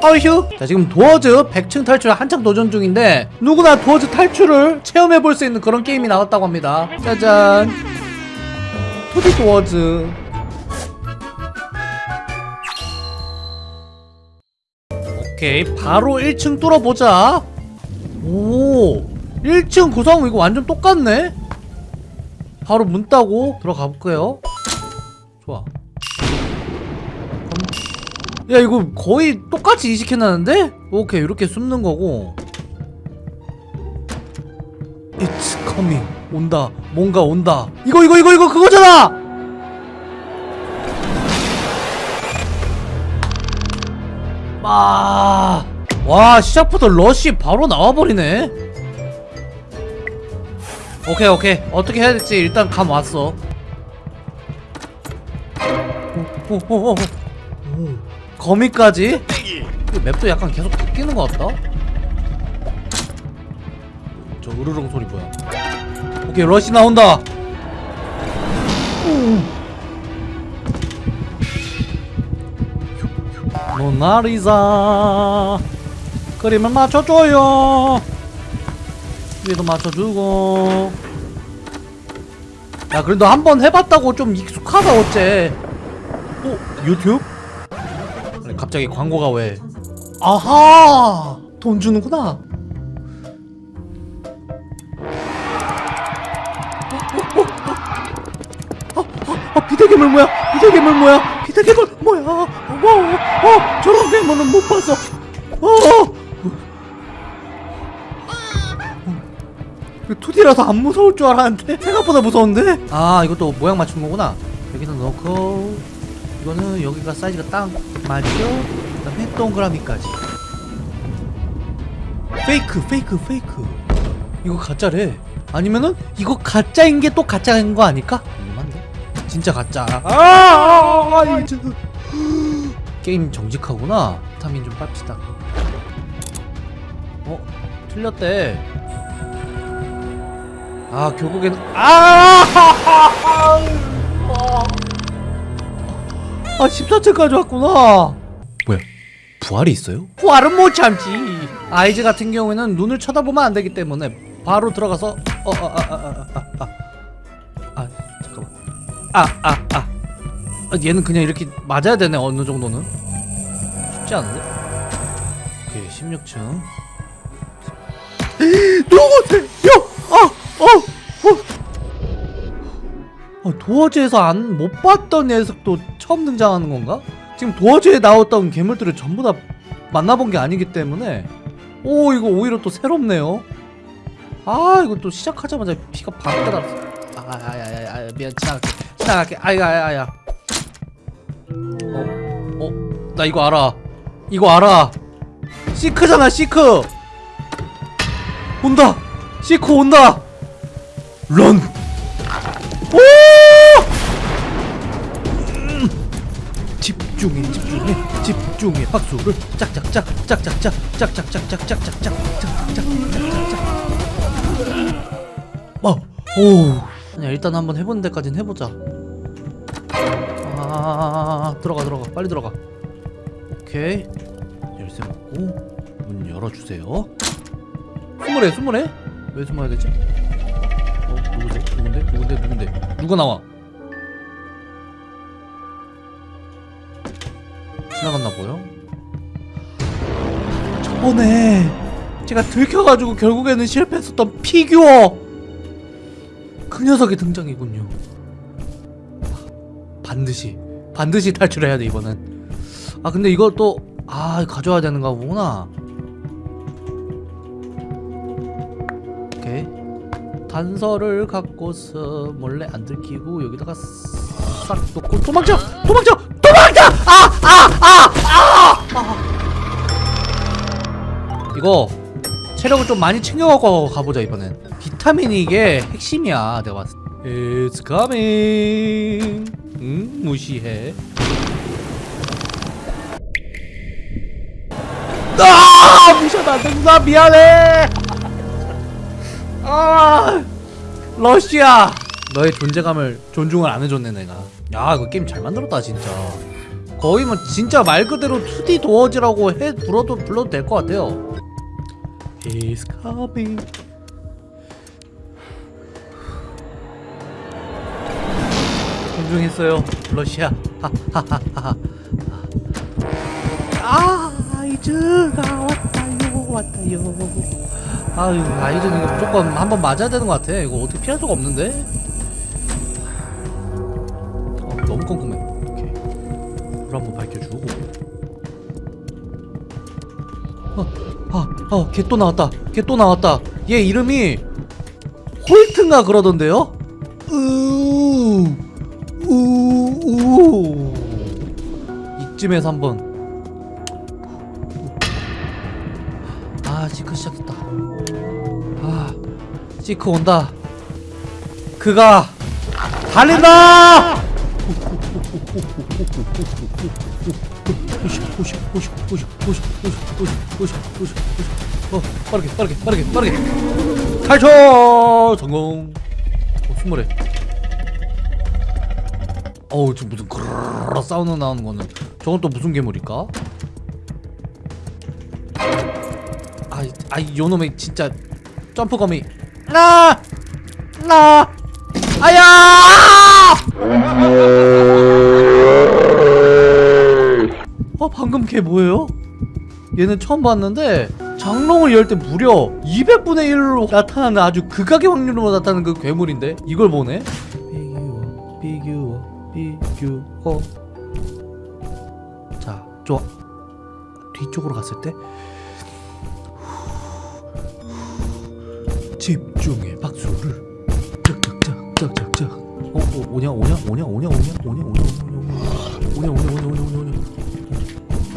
어휴. 자 지금 도어즈 100층 탈출 한창 도전 중인데 누구나 도어즈 탈출을 체험해볼 수 있는 그런 게임이 나왔다고 합니다. 짜잔. 투디 도어즈. 오케이. 바로 1층 뚫어보자. 오. 1층 구성 이거 완전 똑같네? 바로 문 따고 들어가 볼게요. 좋아 야 이거 거의 똑같이 이식해놨는데? 오케이 이렇게 숨는 거고 It's coming 온다 뭔가 온다 이거 이거 이거 이거 그거잖아! 아, 와 시작부터 러쉬 바로 나와버리네 오케이 오케이 어떻게 해야 될지 일단 감 왔어 오, 오, 오, 오. 오. 거미까지? 이 맵도 약간 계속 바뀌는 것 같다? 저 으르렁 소리 뭐야 오케이 러시 나온다 모나리자 그림을 맞춰줘요 위에도 맞춰주고 야 그래도 한 번 해봤다고 좀 익숙하다 어째 어? 유튜브? 갑자기 광고가 왜? 아하! 돈 주는구나. 어, 어, 어, 비대괴물 뭐야? 비대괴물 뭐야? 비대괴물 뭐야? 어, 어, 어, 저런 괴물은 못 봤어 어, 어. 2D라서 안 무서울 줄 알았는데? 생각보다 무서운데? 아 이것도 모양 맞춘 거구나. 여기다 넣고 이거는 여기가 사이즈가 딱 맞죠? 그 다음에 동그라미까지 페이크 페이크 페이크 이거 가짜래 아니면은 이거 가짜인 게 또 가짜인 거 아닐까? 궁금한데 진짜 가짜 아, 아, 아, 아, 진짜. 게임 정직하구나 비타민 좀 빱시다 어? 틀렸대 아 결국에는 아! 아 14층까지 왔구나 뭐야 부활이 있어요? 부활은 못 참지 아이즈 같은 경우에는 눈을 쳐다보면 안 되기 때문에 바로 들어가서 어 아 아 아아아 아, 잠깐만 아아아 아, 아, 얘는 그냥 이렇게 맞아야 되네 어느 정도는 쉽지 않은데 오케이 16층 누구세요? 아! 어! 어! 어, 도어즈에서 안 못 봤던 녀석도 처음 등장하는 건가? 지금 도어즈에 나왔던 괴물들을 전부 다 만나본 게 아니기 때문에 오 이거 오히려 또 새롭네요 아 이거 또 시작하자마자 피가 반 달았어 아야야야 아, 미안 지나갈게 지나갈게 아야 아야 어? 어? 나 이거 알아 이거 알아 시크잖아 시크 온다 시크 온다 run. 집중해 집중해 집중해 박수를 짝짝짝 짝짝짝 짝짝짝짝짝짝짝짝짝짝짝짝짝짝 어, 오, 그냥 일단 한번 해보는 데까진 해보자. 아, 들어가 들어가, 빨리 들어가. 오케이, 열쇠 먹고 문 열어주세요. 숨으래, 숨으래? 왜 숨어야 되지? 누군데? 누군데? 누군데? 누가 나와? 지나갔나 보여? 저번에 제가 들켜가지고 결국에는 실패했었던 피규어 그 녀석의 등장이군요 반드시 반드시 탈출해야 돼 이번엔 아 근데 이거 또아 가져와야 되는가 보구나 단서를 갖고서 몰래 안 들키고 여기다가 싹 놓고 도망쳐! 도망쳐! 도망쳐! 아아 아 아! 이거 체력을 좀 많이 챙겨갖고 가보자 이번엔. 비타민이 이게 핵심이야 내가 봤을 때. It's coming. 응? 무시해. 아! 무시하면 안된다 미안해 아 러시아 너의 존재감을 존중을 안 해줬네 내가 야 이거 게임 잘 만들었다 진짜 거의 뭐 진짜 말 그대로 2D 도어지라고 해 불러도 불러도 될 것 같아요. He's coming. 존중했어요, 러시아. 하하하하. 아이즈가 왔다요, 왔다요. 아유, 아이즈는 이거 무조건 한 번 맞아야 되는 것 같아. 이거 어떻게 피할 수가 없는데? 어, 너무 꼼꼼해. 오케이. 불 한번 밝혀주고. 어, 아, 또 나왔다. 걔 또 나왔다. 얘 이름이 홀튼가 그러던데요? 으, 우, 우. 이쯤에서 한번. 시크 시작했다. 아 시크 온다. 그가 달린다! 어 빠르게 빠르게 빠르게 빠르게. 탈출! 성공! 어 숨어래 어우 지금 무슨 그르르 사운드 나오는 거는 저건 또 무슨 괴물일까? 아이 요놈의 진짜 점프검이 나! 나! 아야! 어 방금 걔 뭐예요? 얘는 처음 봤는데 장롱을 열 때 무려 200분의 1로 나타나는 아주 극악의 확률로 나타나는 그 괴물인데 이걸 보네? 비규어 비규어 비규어 자 좋아 뒤쪽으로 갔을 때 집중의 박수를. 짝짝짝짝짝짝 어, 어 오냐 오냐 오냐 오냐 오냐 오냐 오냐 오냐 오냐 오냐 오냐 오냐 오냐 오냐 오냐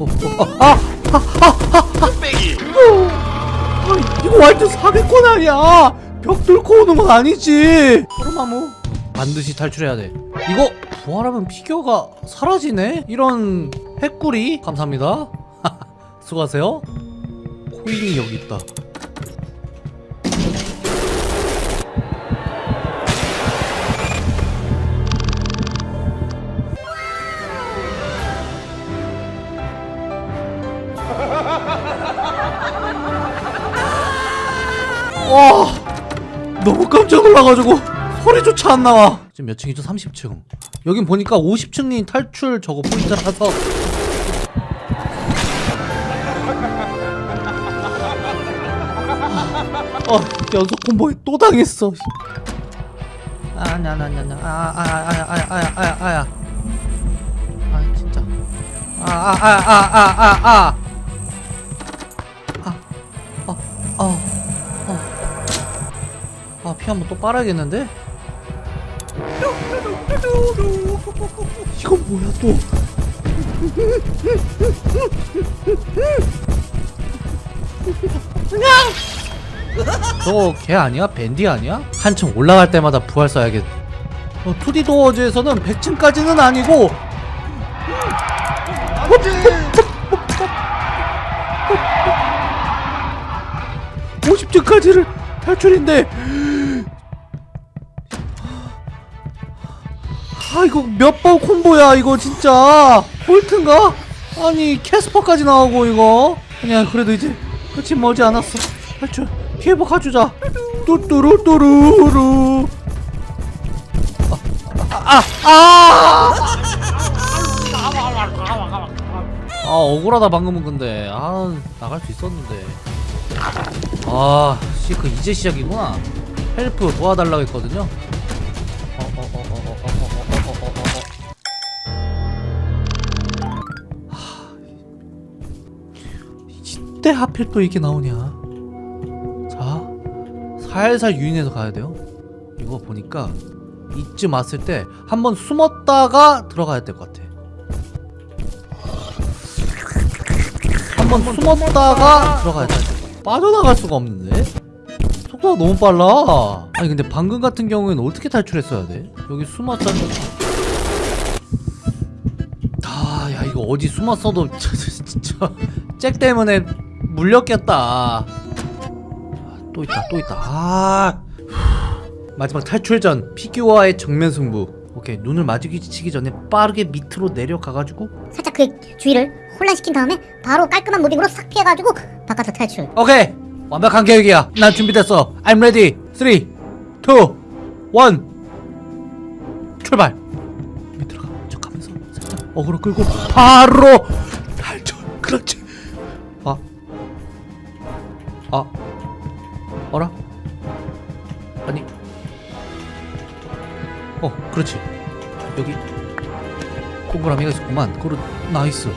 어, 어, 아, 아, 빼기 아, 이거 완전 사기꾼 아니야 벽 뚫고 오는 건 아니지 소르마무 반드시 탈출해야 돼 이거 부활하면 피규어가 사라지네 이런 핵구리 감사합니다 수고하세요 코인이 여기 있다 너무 깜짝 놀라가지고 소리조차 안 나와 지금 몇 층이죠? 30층 여긴 보니까 50층이 탈출 저거 포인트라서 어 연속 콤보에 또 당했어 아냐냐냐냐 아아아아아아아아아 아 진짜 아아 아 아 아 아 아 아 아 아 피 한번 또 빨아야겠는데? 이건 뭐야 또? 저거 걔 아니야? 밴디 아니야? 한층 올라갈 때마다 부활 써야겠. 어, 2D 도어즈에서는 100층까지는 아니고 오 50층까지를 탈출인데 이거 몇 번 콤보야 이거 진짜. 홀트인가? 아니 캐스퍼까지 나오고 이거. 아니야 그래도 이제 끝이 머지 않았어. 탈출. 피해복 가주자. 뚜뚜루뚜루루. 아아 아! 아, 아 억울하다 방금은 근데. 아 나갈 수 있었는데. 아, 시크 이제 시작이구나. help 도와달라고 했거든요. 이때 하필 또 이게 나오냐? 자, 살살 유인해서 가야 돼요. 이거 보니까 이쯤 왔을 때 한번 숨었다가 들어가야 될 것 같아. 한번 숨었다가 들어가야 돼. 빠져나갈 수가 없는데? 속도가 너무 빨라 아니 근데 방금 같은 경우에는 어떻게 탈출했어야 돼? 여기 숨었다 아야 이거 어디 숨었어도 진짜 잭 때문에 물렸겠다. 아, 또 있다 또 있다. 아 마지막 탈출전 피규어와의 정면 승부. 오케이 눈을 마주치기 전에 빠르게 밑으로 내려가가지고. 살짝 그 주위를 혼란시킨 다음에 바로 깔끔한 무빙으로 싹 피해가지고 바깥으로 탈출. 오케이 완벽한 계획이야. 난 준비됐어. I'm ready. 3 2 1 출발. 밑으로 가. 척하면서 살짝 어그로 끌고 바로 탈출. 그렇지. 아 아, 어라? 아니 어 그렇지 여기 동그라미가 있었구만 그렇 nice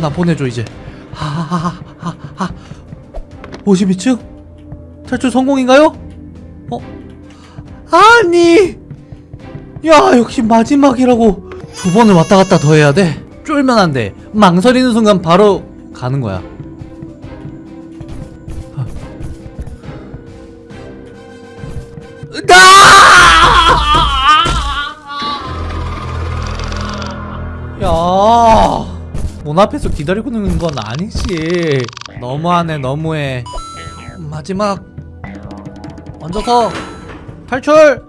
나 보내줘 이제 하하하하하 52층? 탈출 성공인가요? 어? 아니 야 역시 마지막이라고 두 번을 왔다 갔다 더 해야 돼? 쫄면 안돼 망설이는 순간 바로 가는 거야 나! 야, 문 앞에서 기다리고 있는 건 아니지. 너무하네, 너무해. 마지막 얹어서 탈출.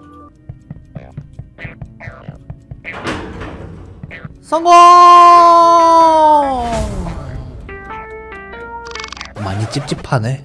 성공! 많이 찝찝하네.